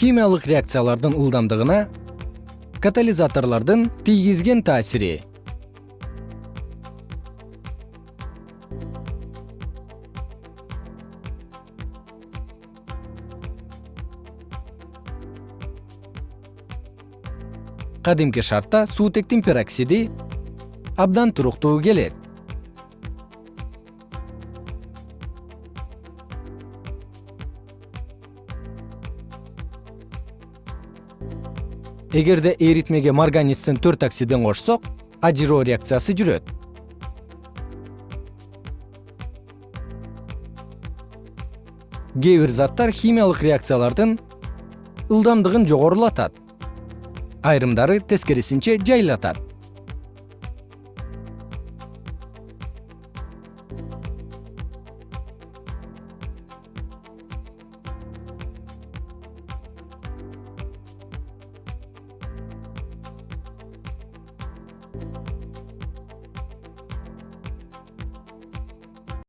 химиялык реакциялардын ылдамдыгына катализаторлордун тийгизген таасири. Кадимки шартта суутектин пероксиди абдан туруктуу келет эгерде эритмеге марганецтин төрт оксидин кошсок ажыроо реакциясы жүрөт. Кээ бир заттар химиялык реакциялардын ылдамдыгын жогорулатат. Айрымдары тескерисинче жайылатат